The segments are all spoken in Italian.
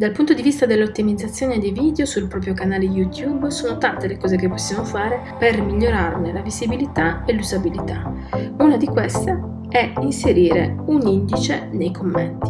Dal punto di vista dell'ottimizzazione dei video sul proprio canale YouTube sono tante le cose che possiamo fare per migliorarne la visibilità e l'usabilità. Una di queste è inserire un indice nei commenti.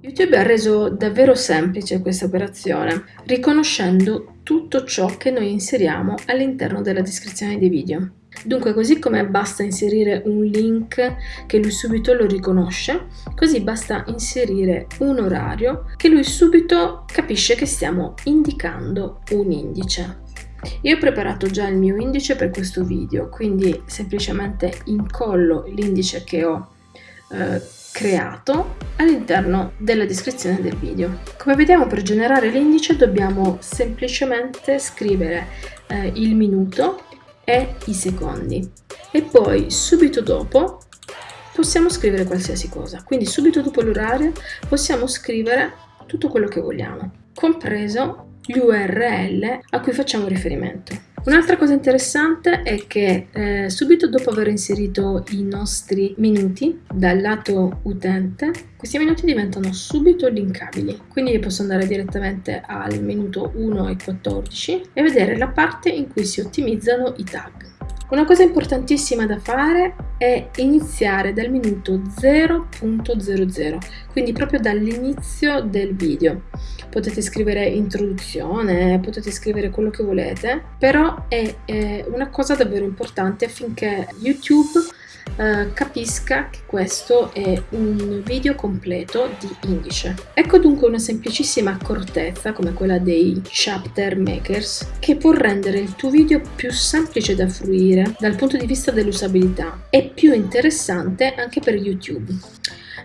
YouTube ha reso davvero semplice questa operazione, riconoscendo tutto ciò che noi inseriamo all'interno della descrizione dei video. Dunque così come basta inserire un link che lui subito lo riconosce, così basta inserire un orario che lui subito capisce che stiamo indicando un indice. Io ho preparato già il mio indice per questo video, quindi semplicemente incollo l'indice che ho eh, creato all'interno della descrizione del video. Come vediamo per generare l'indice dobbiamo semplicemente scrivere eh, il minuto e i secondi. E poi subito dopo possiamo scrivere qualsiasi cosa. Quindi subito dopo l'orario possiamo scrivere tutto quello che vogliamo compreso gli url a cui facciamo riferimento Un'altra cosa interessante è che eh, subito dopo aver inserito i nostri minuti dal lato utente, questi minuti diventano subito linkabili. Quindi posso andare direttamente al minuto 1 e 14 e vedere la parte in cui si ottimizzano i tag. Una cosa importantissima da fare è iniziare dal minuto 0.00, quindi proprio dall'inizio del video. Potete scrivere introduzione, potete scrivere quello che volete, però è, è una cosa davvero importante affinché YouTube eh, capisca che questo è un video completo di indice. Ecco dunque una semplicissima accortezza come quella dei chapter makers che può rendere il tuo video più semplice da fruire dal punto di vista dell'usabilità e più interessante anche per YouTube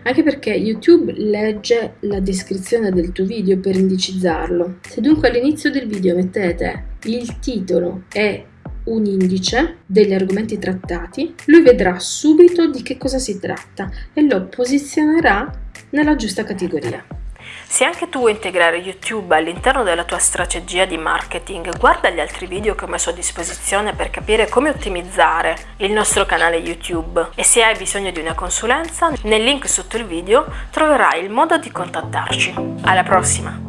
anche perché YouTube legge la descrizione del tuo video per indicizzarlo. Se dunque all'inizio del video mettete il titolo e un indice degli argomenti trattati, lui vedrà subito di che cosa si tratta e lo posizionerà nella giusta categoria. Se anche tu vuoi integrare YouTube all'interno della tua strategia di marketing, guarda gli altri video che ho messo a disposizione per capire come ottimizzare il nostro canale YouTube e se hai bisogno di una consulenza, nel link sotto il video troverai il modo di contattarci. Alla prossima!